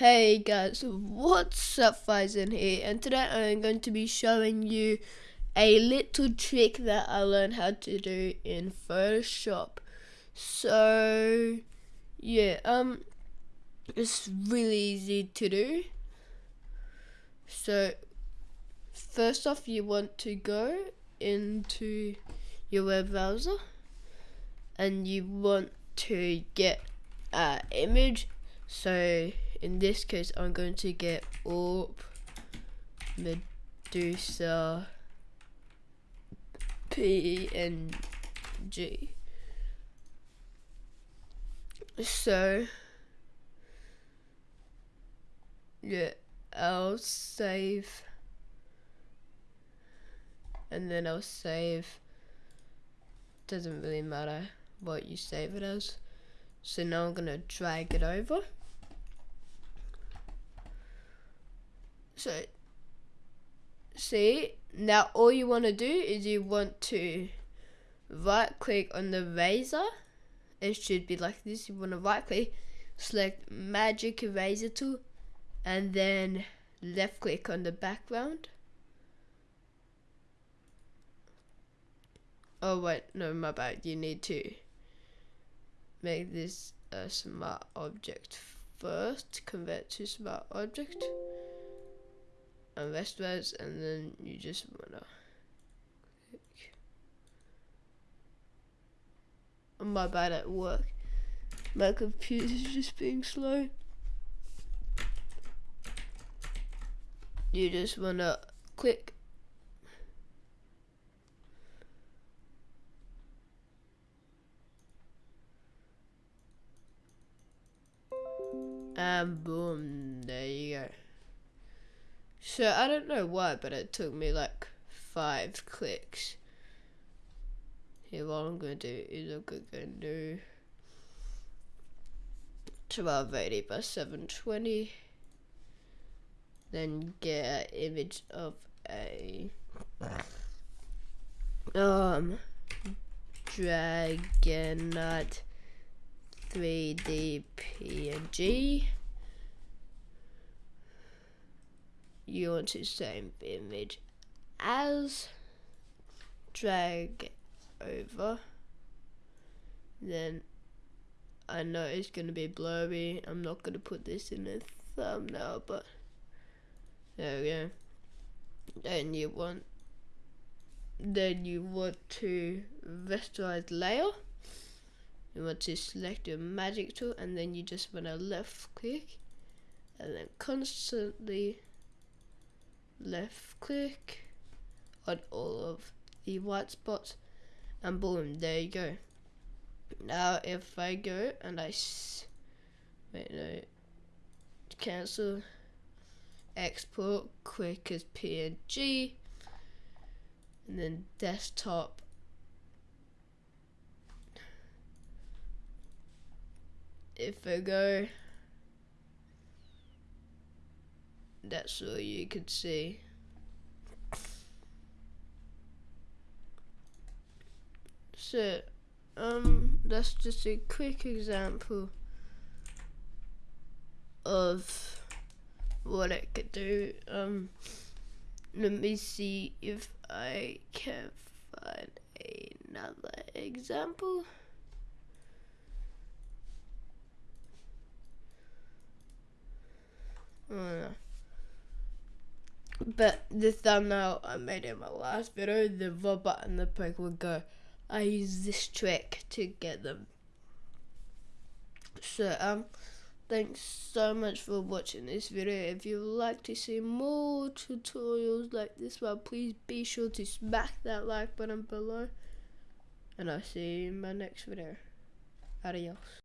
Hey guys, what's up Faizan here and today I'm going to be showing you a little trick that I learned how to do in Photoshop. So yeah, um it's really easy to do. So first off you want to go into your web browser and you want to get an image so in this case I'm going to get AWP Medusa PNG so yeah I'll save and then I'll save. Doesn't really matter what you save it as. So now I'm gonna drag it over So, see, now all you want to do is you want to right click on the razor. It should be like this. You want to right click, select magic eraser tool, and then left click on the background. Oh wait, no, my bad. You need to make this a smart object first. Convert to smart object and westwards and then you just wanna click. I'm my bad at work. My computer's just being slow. You just wanna click and boom, there you go. So I don't know why, but it took me like five clicks. Here, what I'm gonna do is I'm gonna do 1280 by 720. Then get an image of a um Dragonite 3D PNG. You want to same image as drag over then I know it's gonna be blurry. I'm not gonna put this in a thumbnail but there we go. Then you want then you want to rasterize layer. You want to select your magic tool and then you just want to left click and then constantly left click on all of the white spots and boom there you go. Now if I go and I wait no cancel export quick as PNG and then desktop. If I go that's all you could see. So, um, that's just a quick example of what it could do. Um, let me see if I can find another example. Oh. But the thumbnail I made in my last video, the robot and the pig would go. I use this trick to get them. So um, thanks so much for watching this video. If you'd like to see more tutorials like this one, please be sure to smack that like button below. And I'll see you in my next video. Adios.